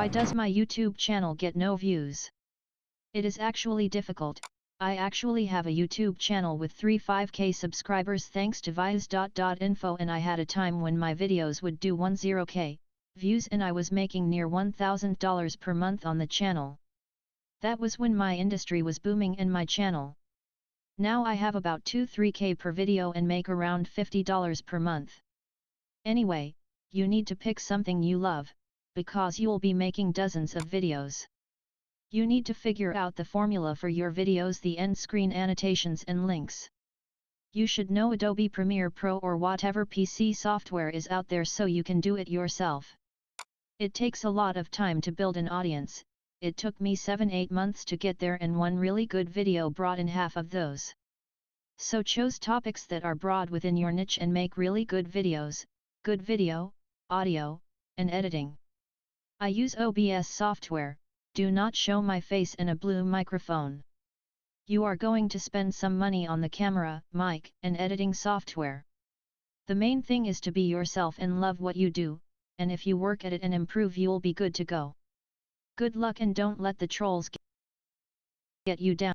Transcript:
Why does my YouTube channel get no views? It is actually difficult, I actually have a YouTube channel with 3-5k subscribers thanks to Vias.info and I had a time when my videos would do 10k views and I was making near $1000 per month on the channel. That was when my industry was booming and my channel. Now I have about 2-3k per video and make around $50 per month. Anyway, you need to pick something you love, because you'll be making dozens of videos. You need to figure out the formula for your videos the end screen annotations and links. You should know Adobe Premiere Pro or whatever PC software is out there so you can do it yourself. It takes a lot of time to build an audience, it took me 7-8 months to get there and one really good video brought in half of those. So choose topics that are broad within your niche and make really good videos, good video, audio, and editing. I use OBS software, do not show my face in a blue microphone. You are going to spend some money on the camera, mic, and editing software. The main thing is to be yourself and love what you do, and if you work at it and improve you'll be good to go. Good luck and don't let the trolls get you down.